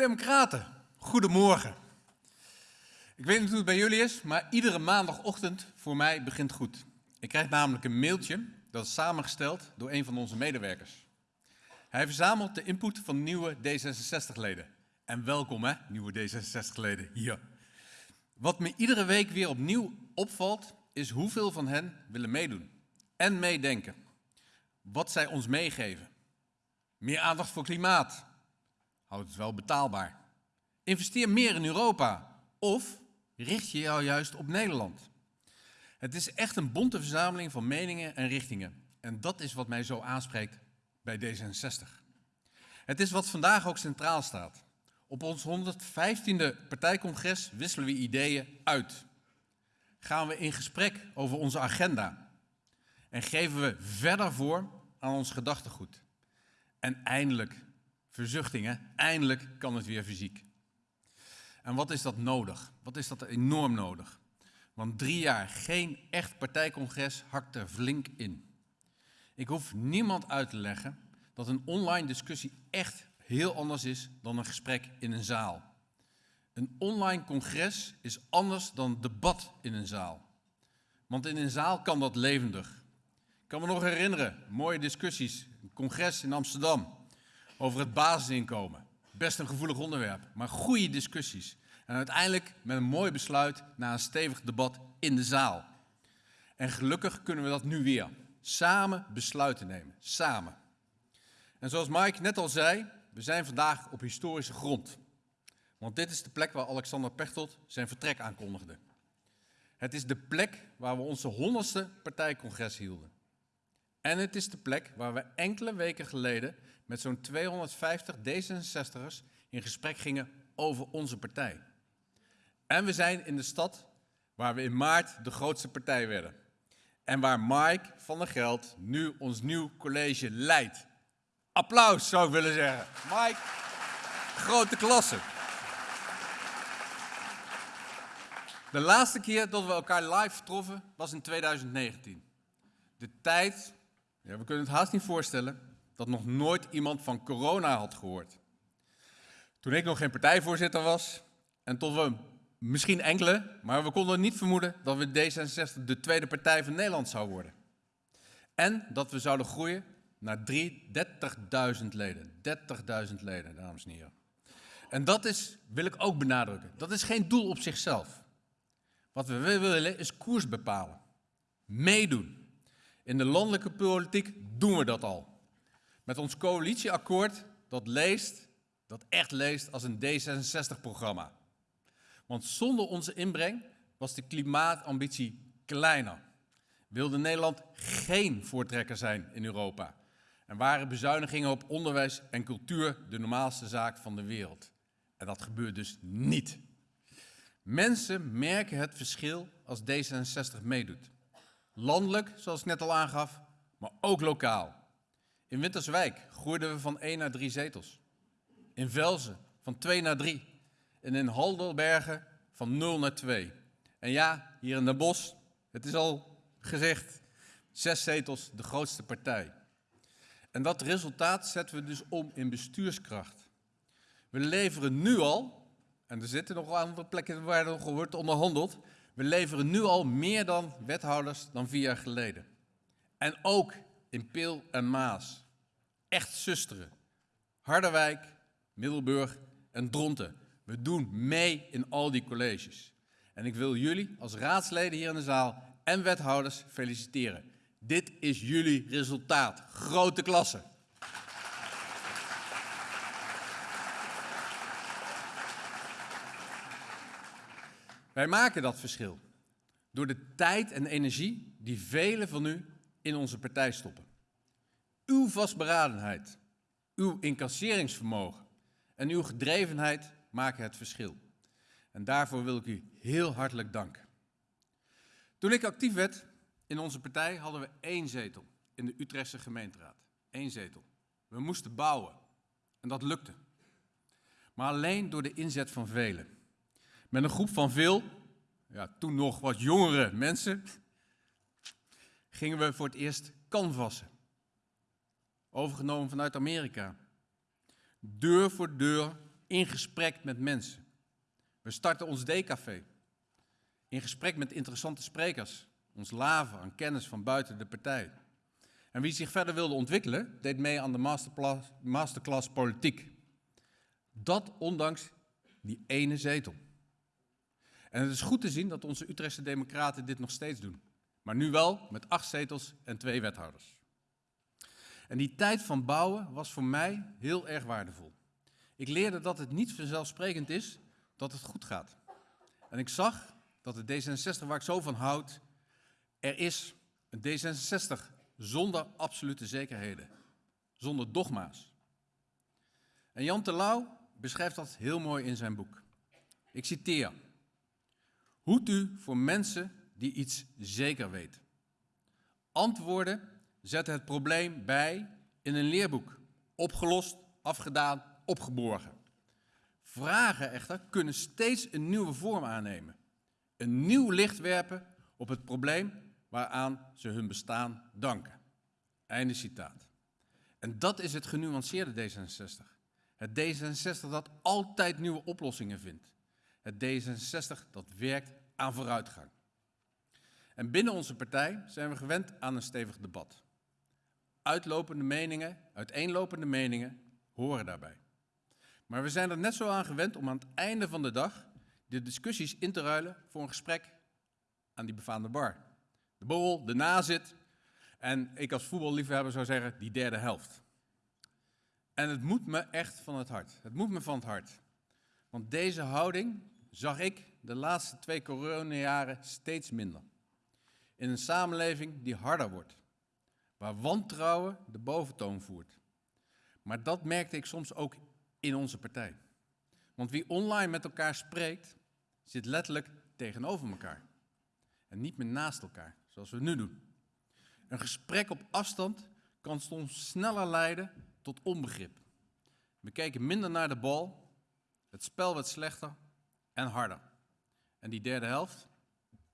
Democraten, goedemorgen. Ik weet niet hoe het bij jullie is, maar iedere maandagochtend voor mij begint goed. Ik krijg namelijk een mailtje dat is samengesteld door een van onze medewerkers. Hij verzamelt de input van nieuwe D66-leden. En welkom hè, nieuwe D66-leden hier. Wat me iedere week weer opnieuw opvalt, is hoeveel van hen willen meedoen en meedenken. Wat zij ons meegeven. Meer aandacht voor klimaat. Houd het wel betaalbaar. Investeer meer in Europa. Of richt je jou juist op Nederland. Het is echt een bonte verzameling van meningen en richtingen. En dat is wat mij zo aanspreekt bij D66. Het is wat vandaag ook centraal staat. Op ons 115e partijcongres wisselen we ideeën uit. Gaan we in gesprek over onze agenda. En geven we verder voor aan ons gedachtegoed. En eindelijk, verzuchtingen, eindelijk kan het weer fysiek. En wat is dat nodig? Wat is dat enorm nodig? Want drie jaar geen echt partijcongres hakt er flink in. Ik hoef niemand uit te leggen dat een online discussie echt heel anders is dan een gesprek in een zaal. Een online congres is anders dan debat in een zaal. Want in een zaal kan dat levendig. Ik kan me nog herinneren, mooie discussies, een congres in Amsterdam over het basisinkomen. Best een gevoelig onderwerp, maar goede discussies. En uiteindelijk met een mooi besluit na een stevig debat in de zaal. En gelukkig kunnen we dat nu weer. Samen besluiten nemen. Samen. En zoals Mike net al zei, we zijn vandaag op historische grond. Want dit is de plek waar Alexander Pechtold zijn vertrek aankondigde. Het is de plek waar we onze honderdste partijcongres hielden. En het is de plek waar we enkele weken geleden met zo'n 250 D66'ers in gesprek gingen over onze partij. En we zijn in de stad waar we in maart de grootste partij werden. En waar Mike van der Geld nu ons nieuw college leidt. Applaus zou ik willen zeggen. Mike, grote klasse. De laatste keer dat we elkaar live troffen was in 2019. De tijd, ja, we kunnen het haast niet voorstellen, dat nog nooit iemand van corona had gehoord. Toen ik nog geen partijvoorzitter was en tot we misschien enkele, maar we konden niet vermoeden dat we D66 de tweede partij van Nederland zou worden. En dat we zouden groeien naar 30.000 leden. 30.000 leden, dames en heren. En dat is, wil ik ook benadrukken, dat is geen doel op zichzelf. Wat we willen is koers bepalen. Meedoen. In de landelijke politiek doen we dat al. Met ons coalitieakkoord dat leest, dat echt leest als een D66-programma. Want zonder onze inbreng was de klimaatambitie kleiner. Wilde Nederland geen voortrekker zijn in Europa. En waren bezuinigingen op onderwijs en cultuur de normaalste zaak van de wereld. En dat gebeurt dus niet. Mensen merken het verschil als D66 meedoet. Landelijk, zoals ik net al aangaf, maar ook lokaal. In Winterswijk groeiden we van 1 naar 3 zetels. In Velzen van 2 naar 3. En in Haldelbergen van 0 naar 2. En ja, hier in Den Bosch, het is al gezegd, zes zetels de grootste partij. En dat resultaat zetten we dus om in bestuurskracht. We leveren nu al, en er zitten nog andere plekken waar er nog wordt onderhandeld, we leveren nu al meer dan wethouders dan vier jaar geleden. En ook in Peel en Maas. Echt zusteren. Harderwijk, Middelburg en Dronten. We doen mee in al die colleges. En ik wil jullie als raadsleden hier in de zaal en wethouders feliciteren. Dit is jullie resultaat. Grote klasse. Wij maken dat verschil door de tijd en energie die velen van u in onze partij stoppen. Uw vastberadenheid, uw incasseringsvermogen en uw gedrevenheid maken het verschil. En daarvoor wil ik u heel hartelijk danken. Toen ik actief werd in onze partij hadden we één zetel in de Utrechtse gemeenteraad. Eén zetel. We moesten bouwen. En dat lukte. Maar alleen door de inzet van velen. Met een groep van veel, ja, toen nog wat jongere mensen, gingen we voor het eerst canvassen. Overgenomen vanuit Amerika. Deur voor deur in gesprek met mensen. We starten ons D-café. In gesprek met interessante sprekers. Ons laven aan kennis van buiten de partij. En wie zich verder wilde ontwikkelen, deed mee aan de masterclass politiek. Dat ondanks die ene zetel. En het is goed te zien dat onze Utrechtse democraten dit nog steeds doen. Maar nu wel met acht zetels en twee wethouders. En die tijd van bouwen was voor mij heel erg waardevol. Ik leerde dat het niet vanzelfsprekend is dat het goed gaat. En ik zag dat de D66 waar ik zo van houd, er is een D66 zonder absolute zekerheden, zonder dogma's. En Jan Terlouw beschrijft dat heel mooi in zijn boek. Ik citeer. Hoed u voor mensen die iets zeker weten. Antwoorden zetten het probleem bij in een leerboek. Opgelost, afgedaan, opgeborgen. Vragen echter kunnen steeds een nieuwe vorm aannemen. Een nieuw licht werpen op het probleem waaraan ze hun bestaan danken. Einde citaat. En dat is het genuanceerde D66. Het D66 dat altijd nieuwe oplossingen vindt. Het D66 dat werkt aan vooruitgang. En binnen onze partij zijn we gewend aan een stevig debat. Uitlopende meningen, uiteenlopende meningen horen daarbij. Maar we zijn er net zo aan gewend om aan het einde van de dag de discussies in te ruilen voor een gesprek aan die befaamde bar. De borrel, de nazit en ik als voetballiefhebber zou zeggen die derde helft. En het moet me echt van het hart. Het moet me van het hart. Want deze houding zag ik de laatste twee coronajaren steeds minder. In een samenleving die harder wordt, waar wantrouwen de boventoon voert. Maar dat merkte ik soms ook in onze partij. Want wie online met elkaar spreekt, zit letterlijk tegenover elkaar. En niet meer naast elkaar, zoals we nu doen. Een gesprek op afstand kan soms sneller leiden tot onbegrip. We keken minder naar de bal, het spel werd slechter en harder. En die derde helft,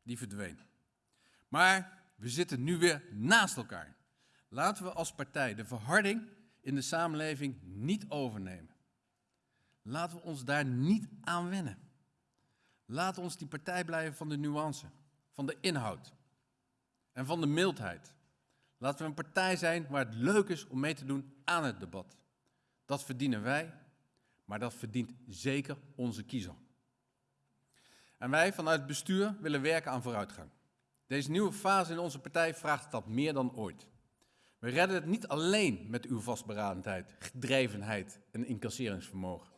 die verdween. Maar we zitten nu weer naast elkaar. Laten we als partij de verharding in de samenleving niet overnemen. Laten we ons daar niet aan wennen. Laten ons die partij blijven van de nuance, van de inhoud en van de mildheid. Laten we een partij zijn waar het leuk is om mee te doen aan het debat. Dat verdienen wij, maar dat verdient zeker onze kiezer. En wij vanuit het bestuur willen werken aan vooruitgang. Deze nieuwe fase in onze partij vraagt dat meer dan ooit. We redden het niet alleen met uw vastberadenheid, gedrevenheid en incasseringsvermogen.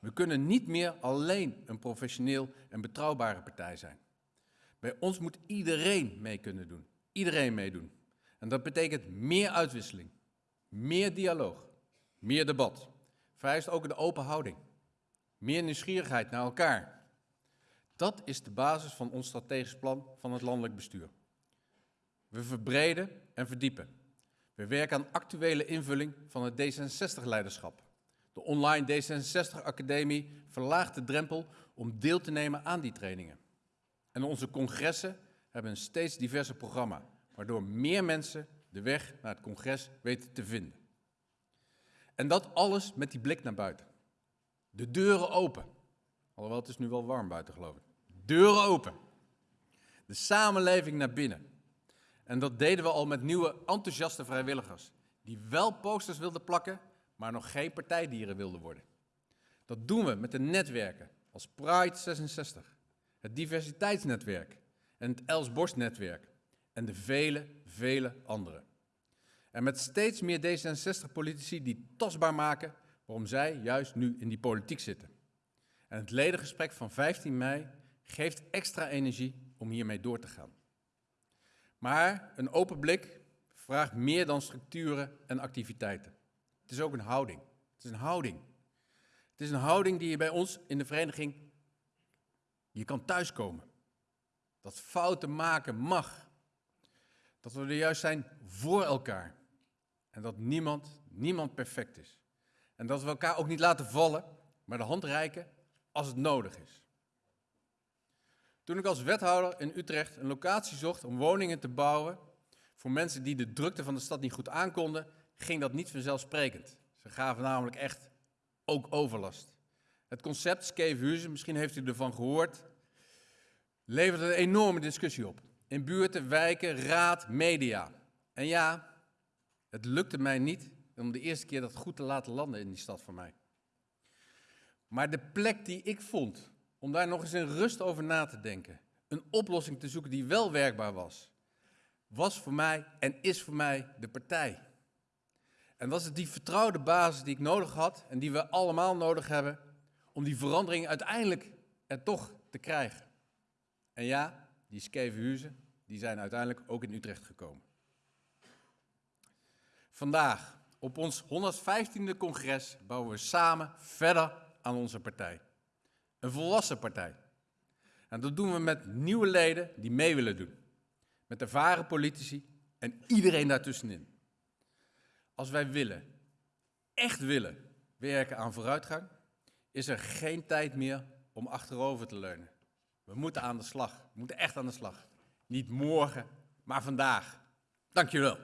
We kunnen niet meer alleen een professioneel en betrouwbare partij zijn. Bij ons moet iedereen mee kunnen doen. Iedereen meedoen. En dat betekent meer uitwisseling, meer dialoog, meer debat. Vereist ook een open houding. Meer nieuwsgierigheid naar elkaar. Dat is de basis van ons strategisch plan van het landelijk bestuur. We verbreden en verdiepen. We werken aan actuele invulling van het D66-leiderschap. De online D66-academie verlaagt de drempel om deel te nemen aan die trainingen. En onze congressen hebben een steeds diverser programma, waardoor meer mensen de weg naar het congres weten te vinden. En dat alles met die blik naar buiten. De deuren open. Alhoewel, het is nu wel warm buiten, geloof ik. Deuren open. De samenleving naar binnen. En dat deden we al met nieuwe enthousiaste vrijwilligers. Die wel posters wilden plakken, maar nog geen partijdieren wilden worden. Dat doen we met de netwerken als Pride 66, het diversiteitsnetwerk en het Els Borst netwerk en de vele, vele andere. En met steeds meer D66-politici die tastbaar maken waarom zij juist nu in die politiek zitten. En het ledengesprek van 15 mei geeft extra energie om hiermee door te gaan. Maar een open blik vraagt meer dan structuren en activiteiten. Het is ook een houding. Het is een houding. Het is een houding die je bij ons in de vereniging, je kan thuiskomen. Dat fouten maken mag. Dat we er juist zijn voor elkaar. En dat niemand, niemand perfect is. En dat we elkaar ook niet laten vallen, maar de hand reiken als het nodig is. Toen ik als wethouder in Utrecht een locatie zocht om woningen te bouwen voor mensen die de drukte van de stad niet goed aankonden, ging dat niet vanzelfsprekend. Ze gaven namelijk echt ook overlast. Het concept Skevenhuizen, misschien heeft u ervan gehoord, levert een enorme discussie op. In buurten, wijken, raad, media. En ja, het lukte mij niet om de eerste keer dat goed te laten landen in die stad voor mij. Maar de plek die ik vond, om daar nog eens in rust over na te denken, een oplossing te zoeken die wel werkbaar was, was voor mij en is voor mij de partij. En was het die vertrouwde basis die ik nodig had en die we allemaal nodig hebben om die verandering uiteindelijk er toch te krijgen. En ja, die Skevenhuizen, die zijn uiteindelijk ook in Utrecht gekomen. Vandaag, op ons 115e congres, bouwen we samen verder aan onze partij. Een volwassen partij. En dat doen we met nieuwe leden die mee willen doen. Met ervaren politici en iedereen daartussenin. Als wij willen, echt willen, werken aan vooruitgang, is er geen tijd meer om achterover te leunen. We moeten aan de slag. We moeten echt aan de slag. Niet morgen, maar vandaag. Dank wel.